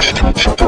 ちょっと。